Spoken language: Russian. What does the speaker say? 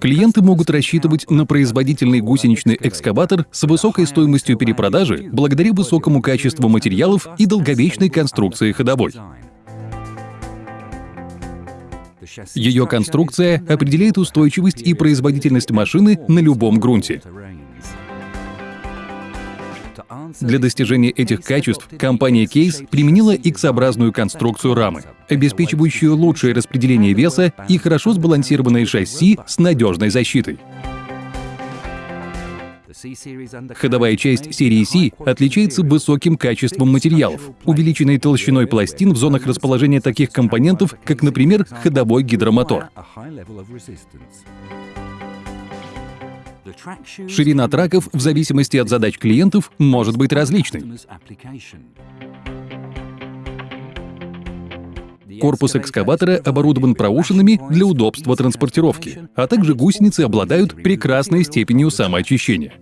Клиенты могут рассчитывать на производительный гусеничный экскаватор с высокой стоимостью перепродажи благодаря высокому качеству материалов и долговечной конструкции ходовой. Ее конструкция определяет устойчивость и производительность машины на любом грунте. Для достижения этих качеств компания Case применила X-образную конструкцию рамы, обеспечивающую лучшее распределение веса и хорошо сбалансированное шасси с надежной защитой. Ходовая часть серии C отличается высоким качеством материалов, увеличенной толщиной пластин в зонах расположения таких компонентов, как, например, ходовой гидромотор. Ширина траков в зависимости от задач клиентов может быть различной. Корпус экскаватора оборудован проушинами для удобства транспортировки, а также гусеницы обладают прекрасной степенью самоочищения.